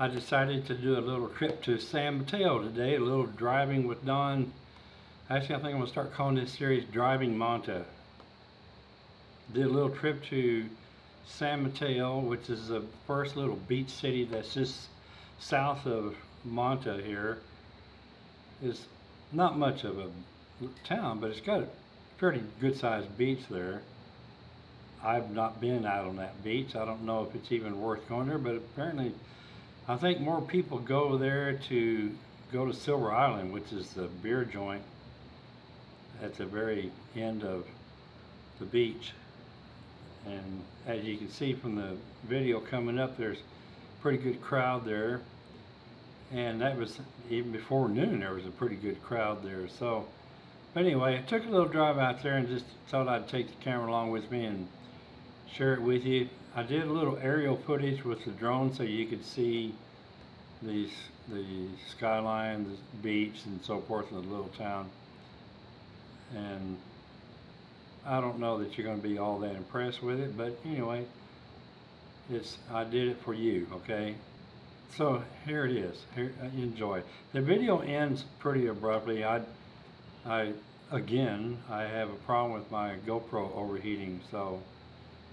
I decided to do a little trip to San Mateo today, a little driving with Don. Actually, I think I'm gonna start calling this series Driving Manta. Did a little trip to San Mateo, which is the first little beach city that's just south of Manta here. It's not much of a town, but it's got a pretty good sized beach there. I've not been out on that beach. I don't know if it's even worth going there, but apparently I think more people go there to go to Silver Island, which is the beer joint at the very end of the beach. And as you can see from the video coming up, there's a pretty good crowd there. And that was even before noon, there was a pretty good crowd there. So, but anyway, I took a little drive out there and just thought I'd take the camera along with me and share it with you. I did a little aerial footage with the drone so you could see these the skyline, the beach, and so forth in the little town. And I don't know that you're going to be all that impressed with it, but anyway, it's I did it for you, okay? So here it is. Here, uh, enjoy. The video ends pretty abruptly. I, I again, I have a problem with my GoPro overheating, so.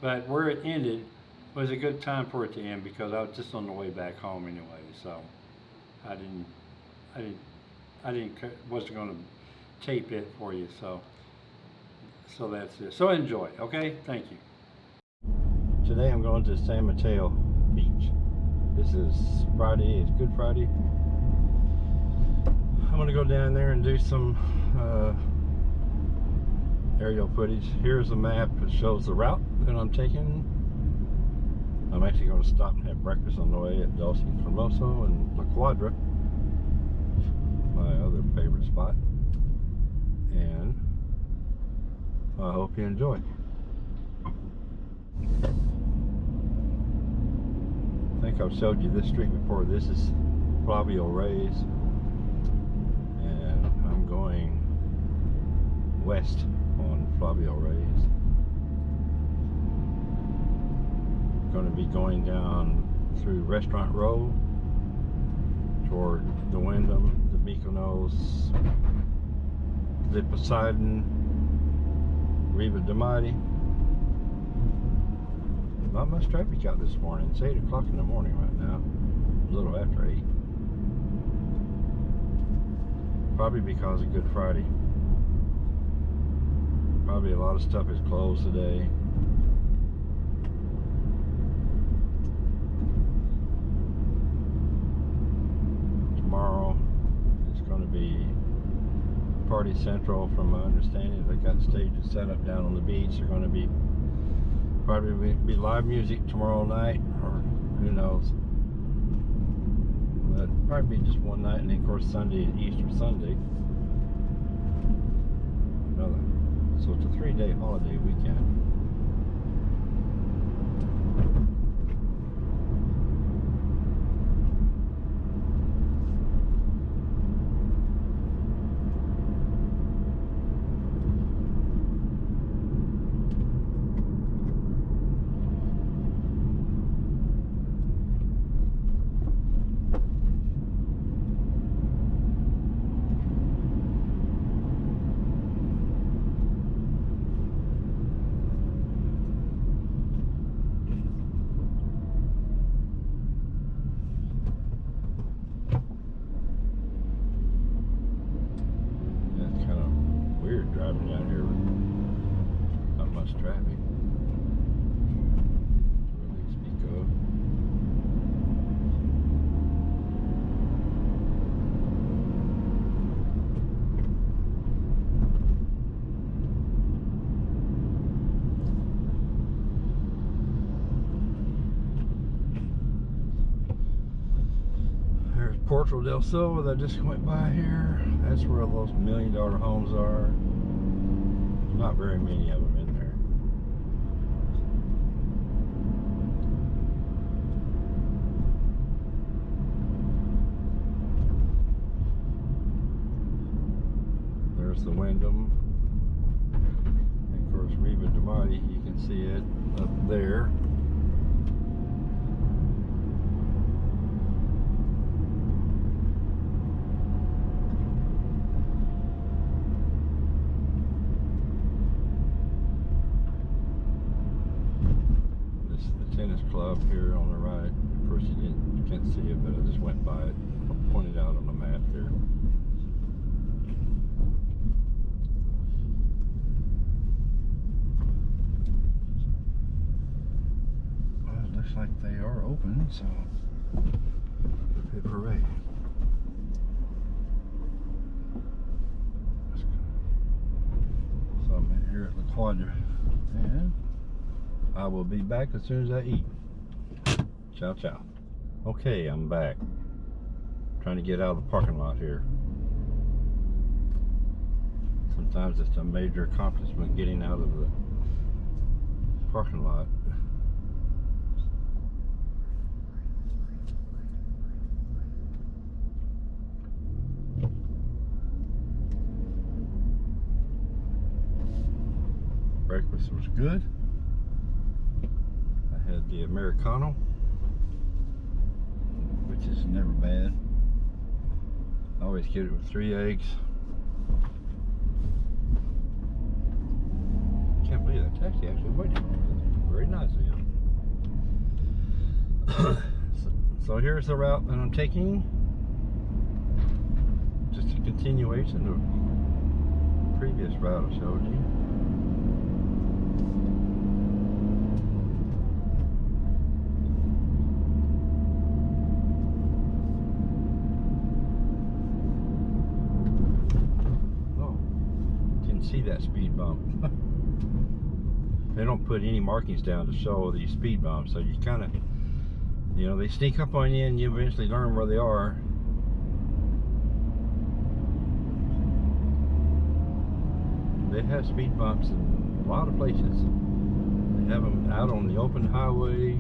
But where it ended was a good time for it to end because I was just on the way back home anyway. So I didn't, I didn't, I didn't, wasn't going to tape it for you. So, so that's it. So enjoy. Okay. Thank you. Today I'm going to San Mateo Beach. This is Friday. It's Good Friday. I'm going to go down there and do some uh, aerial footage. Here's a map that shows the route that I'm taking. I'm actually going to stop and have breakfast on the way at Dulce Formoso and La Quadra, my other favorite spot. And I hope you enjoy. I think I've showed you this street before. This is Flavio Reyes. And I'm going west on Flavio Reyes. Going to be going down through Restaurant Row toward the Wyndham, the Mykonos, the Poseidon, Riva de Mare. Not much traffic out this morning. It's 8 o'clock in the morning right now. A little after 8. Probably because of Good Friday. Probably a lot of stuff is closed today. Tomorrow is going to be Party Central from my understanding. They got stages set up down on the beach. They're going to be probably be live music tomorrow night or who knows. But probably be just one night and then of course Sunday, Easter Sunday. Another so it's a three-day holiday weekend. That's kind of weird driving down here with not much traffic. To really speak of. There's del Silva that just went by here. That's where all those million dollar homes are. Not very many of them in there. There's the Wyndham. And of course Riva de Mare, you can see it up there. Club here on the right. Of course, you didn't, you can't see it, but I just went by it. Pointed out on the map there. Well, it looks like they are open, so go. So I'm here at La Quadra, and I will be back as soon as I eat. Ciao, ciao. Okay, I'm back. Trying to get out of the parking lot here. Sometimes it's a major accomplishment getting out of the parking lot. Breakfast was good. I had the Americano, which is never bad. I always get it with three eggs. Can't believe that taxi actually waited. Very nice of him. so, so here's the route that I'm taking. Just a continuation of the previous route I showed you. Oh, didn't see that speed bump. they don't put any markings down to show these speed bumps, so you kind of, you know, they sneak up on you and you eventually learn where they are. They have speed bumps in a lot of places. They have them out on the open highway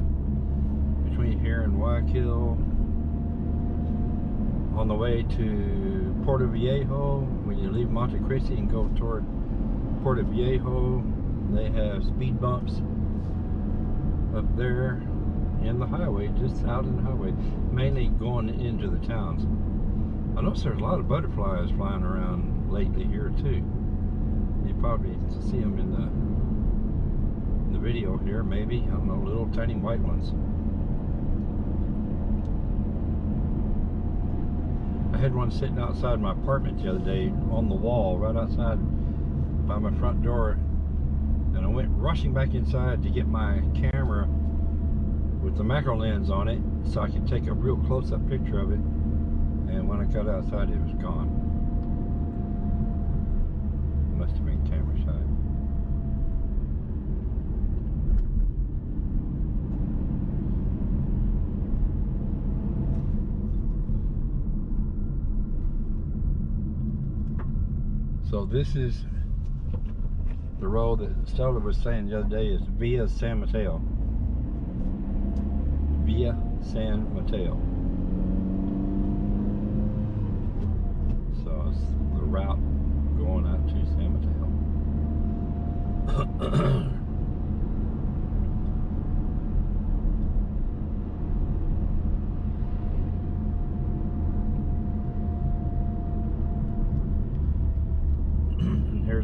between here and Guayaquil on the way to Puerto Viejo, when you leave Monte Cristi and go toward Puerto Viejo, they have speed bumps up there in the highway, just out in the highway, mainly going into the towns. I notice there's a lot of butterflies flying around lately here too. You probably see them in the in the video here, maybe. I don't know, little tiny white ones. I had one sitting outside my apartment the other day on the wall, right outside by my front door. And I went rushing back inside to get my camera with the macro lens on it so I could take a real close-up picture of it. And when I got outside, it was gone. Must have been camera shy. So this is the road that Stella was saying the other day is Via San Mateo. Via San Mateo. So it's the route going out to San Mateo.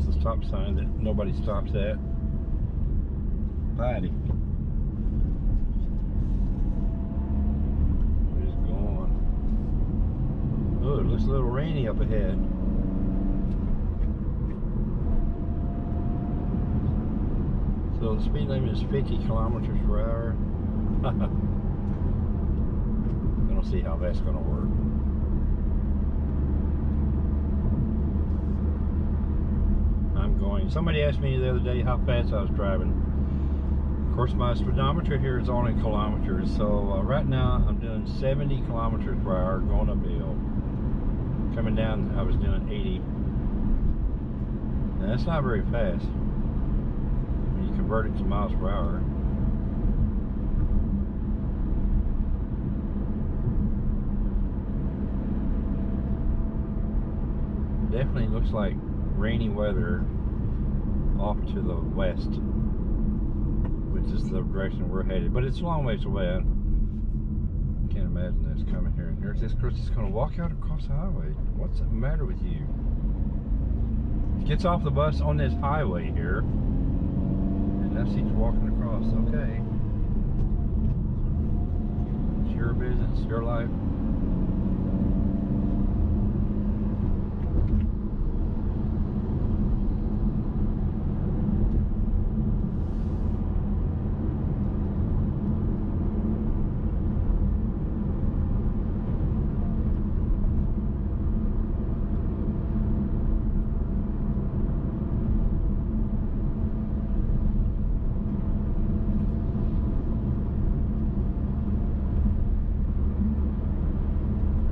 and here's the stop sign that nobody stops at. Patty. Just going. Oh, it looks a little rainy up ahead. So the speed limit is 50 kilometers per hour. I don't see how that's going to work. I'm. Somebody asked me the other day how fast I was driving. Of course, my speedometer here is on in kilometers, so uh, right now I'm doing 70 kilometers per hour going up hill. Coming down, I was doing 80. Now, that's not very fast when you convert it to miles per hour. Definitely looks like rainy weather off to the west, which is the direction we're headed. But it's a long ways away. I can't imagine this coming here. And there's this just going to walk out across the highway. What's the matter with you? Gets off the bus on this highway here, and now she's walking across. Okay. It's your business, your life.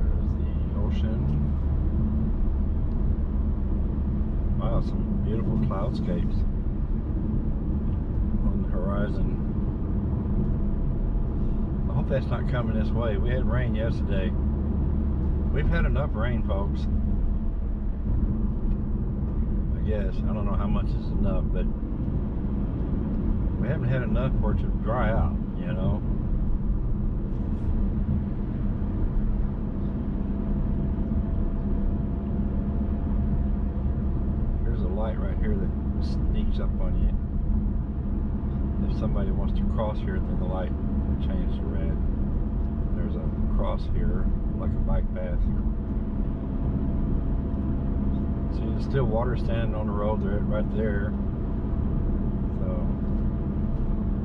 There's the ocean. Wow, some beautiful cloudscapes on the horizon. I hope that's not coming way. We had rain yesterday. We've had enough rain, folks. I guess. I don't know how much is enough, but we haven't had enough for it to dry out, you know? There's a light right here that sneaks up on you. If somebody wants to cross here, then the light changes to red. There's a cross here, like a bike path. See, there's still water standing on the road there, right there. So,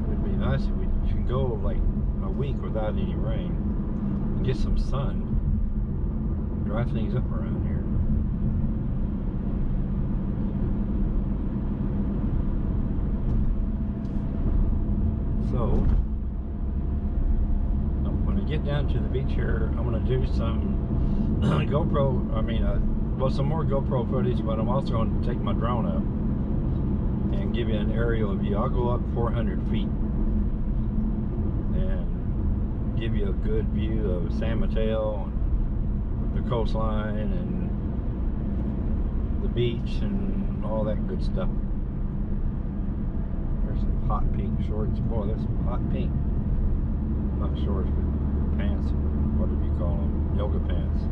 it'd be nice if we could go like a week without any rain and get some sun. Dry things up around here. So, uh, when I get down to the beach here, I'm gonna do some GoPro. I mean, uh, well, some more GoPro footage, but I'm also to take my drone up and give you an aerial view. I'll go up 400 feet and give you a good view of San Mateo, and the coastline, and the beach, and all that good stuff. There's some hot pink shorts. Boy, that's some hot pink. Not shorts, but pants. What do you call them? Yoga pants.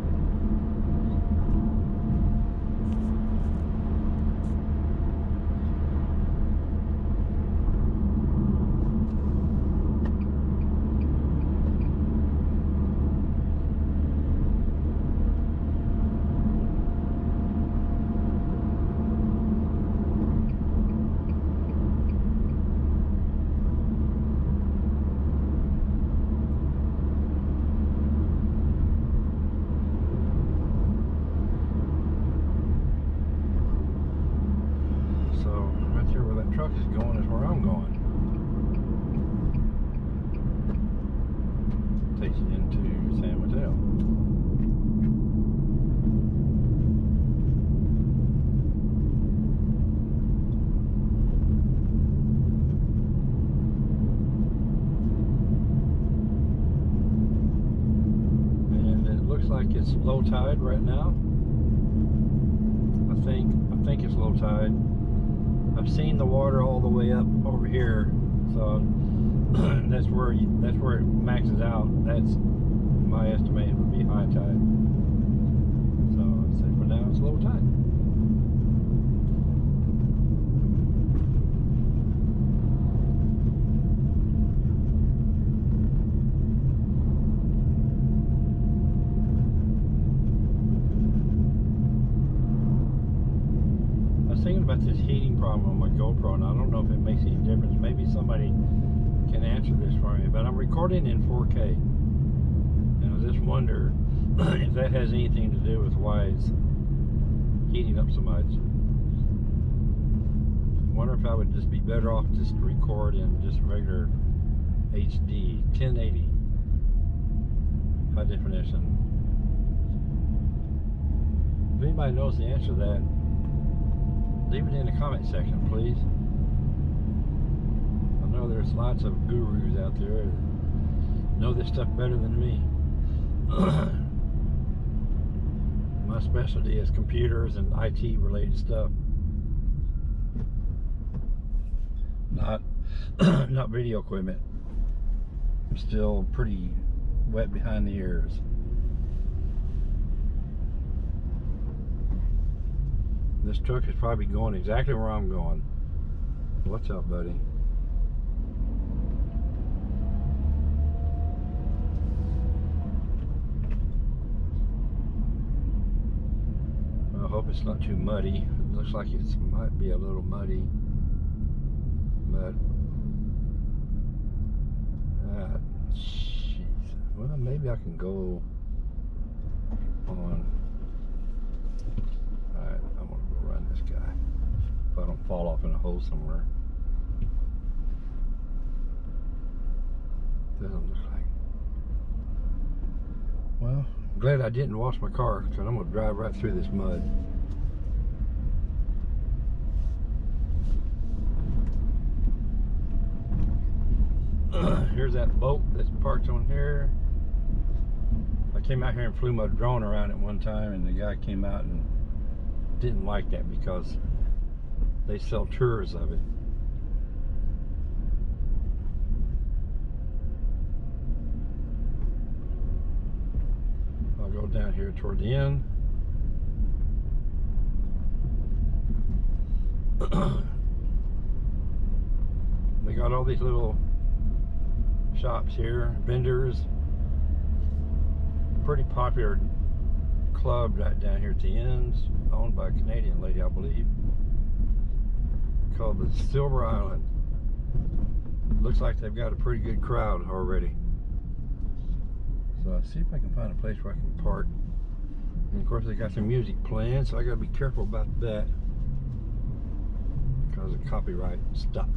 So right there where that truck is going is where I'm going. Takes you into San Mateo. And it looks like it's low tide right now. I think I think it's low tide. I've seen the water all the way up over here, so that's where you, that's where it maxes out. That's my estimate would be high tide. So I'd say for now it's low tide. I was thinking about this heating problem on my GoPro, and I don't know if it makes any difference. Maybe somebody can answer this for me, but I'm recording in 4K. And I just wonder if that has anything to do with why it's heating up so much. I wonder if I would just be better off just to record in just regular HD 1080 high definition. If anybody knows the answer to that, leave it in the comment section, please. Know there's lots of gurus out there that know this stuff better than me. My specialty is computers and IT related stuff. Not not video equipment. I'm still pretty wet behind the ears. This truck is probably going exactly where I'm going. What's up, buddy? hope it's not too muddy. It looks like it might be a little muddy. But, uh. Well, maybe I can go on. Alright, I'm gonna go run this guy. If I don't fall off in a hole somewhere. Doesn't look like. Well, I'm glad I didn't wash my car because I'm gonna drive right through this mud. Here's that boat that's parked on here. I came out here and flew my drone around it one time and the guy came out and didn't like that because they sell tours of it. I'll go down here toward the end. they got all these little shops here, vendors. Pretty popular club right down here at the ends, owned by a Canadian lady, I believe, called the Silver Island. Looks like they've got a pretty good crowd already. So I'll see if I can find a place where I can park. And of course they got some music playing, so I gotta be careful about that. Because of copyright stuff.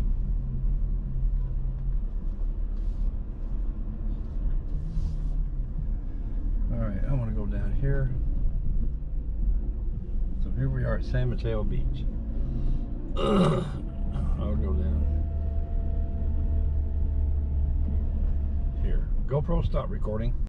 Alright, I wanna go down here. So here we are at San Mateo Beach. I'll go down here. GoPro stop recording.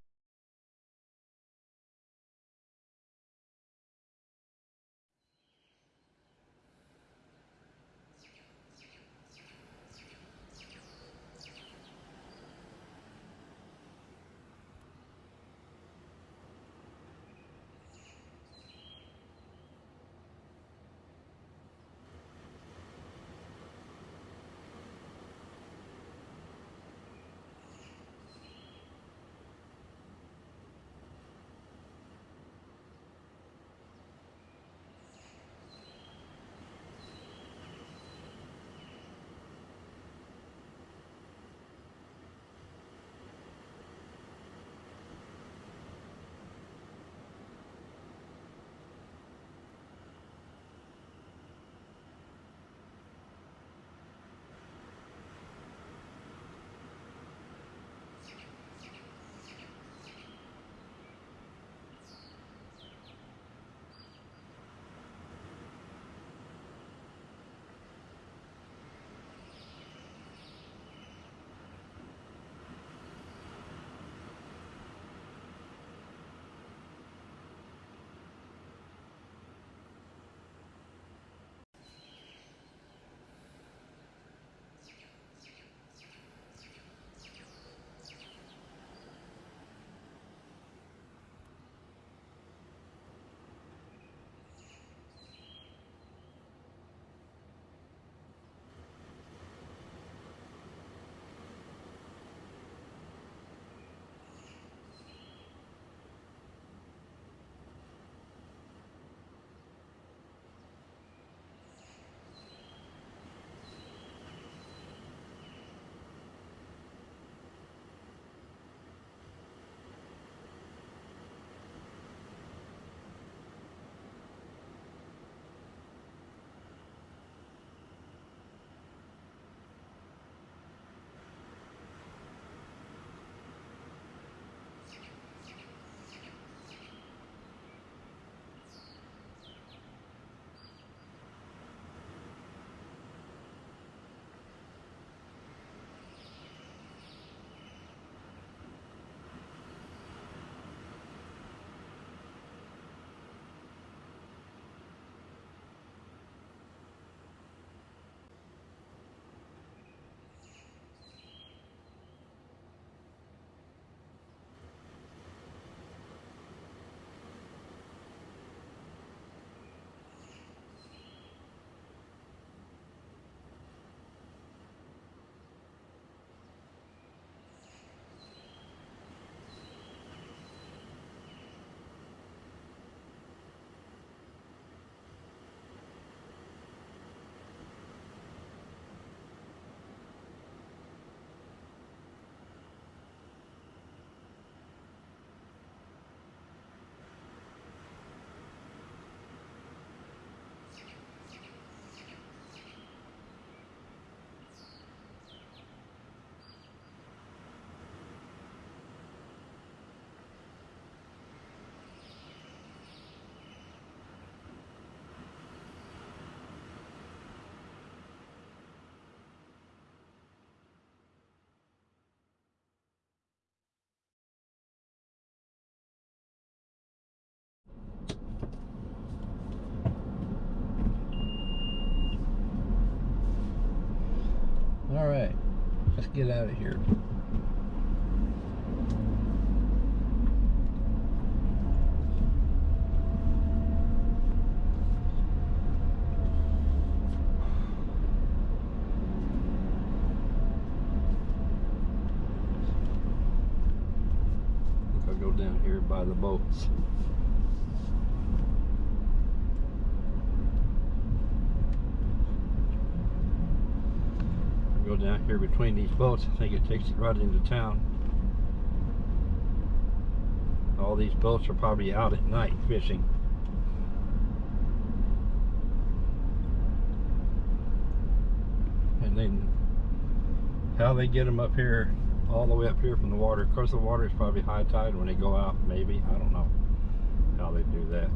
Get out of here. I go down here by the boats. Go down here between these boats, I think it takes it right into town. All these boats are probably out at night fishing. And then how they get them up here, all the way up here from the water. Of course, the water is probably high tide when they go out, maybe. I don't know how they do that.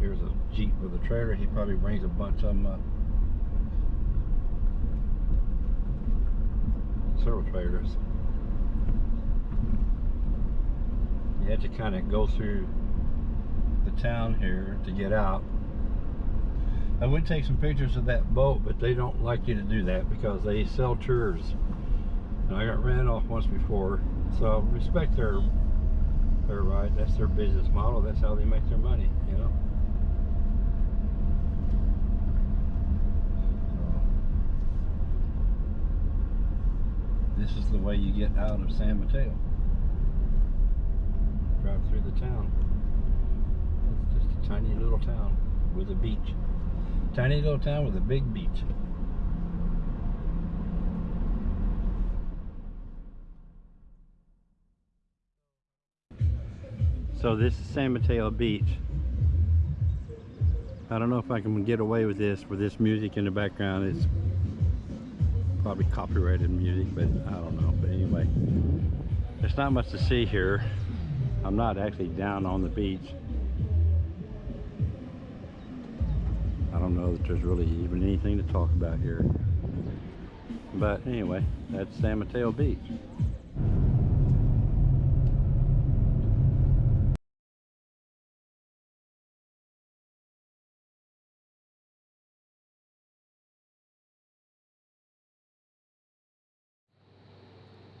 Here's a Jeep with a trailer. He probably brings a bunch of them up. Trailers. You have to kind of go through the town here to get out. I would take some pictures of that boat, but they don't like you to do that because they sell tours. And I got ran off once before, so respect their their right. That's their business model. That's how they make their money, you know. So, this is the way you get out of San Mateo. Drive through the town. It's just a tiny little town with a beach. Tiny little town with a big beach. So this is San Mateo Beach. I don't know if I can get away with this with this music in the background. It's probably copyrighted music, but I don't know. But anyway, there's not much to see here. I'm not actually down on the beach. I don't know that there's really even anything to talk about here. But anyway, that's San Mateo Beach.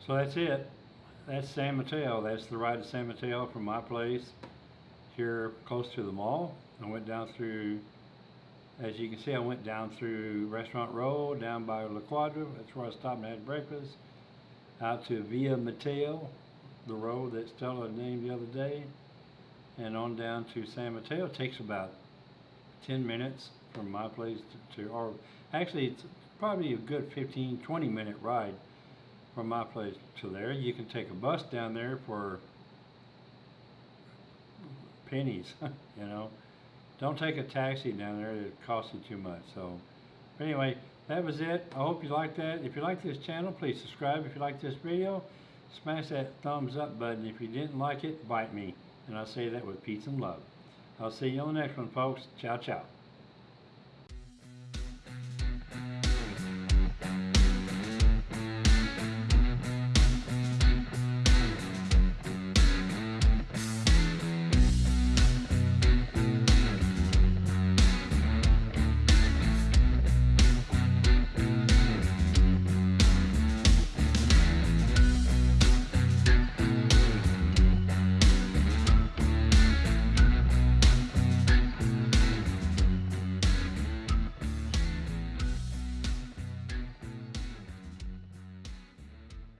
So that's it. That's San Mateo. That's the ride to San Mateo from my place here close to the mall. I went down through, as you can see, I went down through Restaurant Row, down by La Quadra. That's where I stopped and had breakfast. Out to Via Mateo, the road that Stella named the other day. And on down to San Mateo. It takes about 10 minutes from my place to, to or actually it's probably a good 15, 20 minute ride from my place to there. You can take a bus down there for pennies, you know. Don't take a taxi down there, it costs you too much. So, anyway, that was it. I hope you liked that. If you like this channel, please subscribe. If you like this video, smash that thumbs up button. If you didn't like it, bite me. And I say that with peace and love. I'll see you on the next one, folks. Ciao, ciao.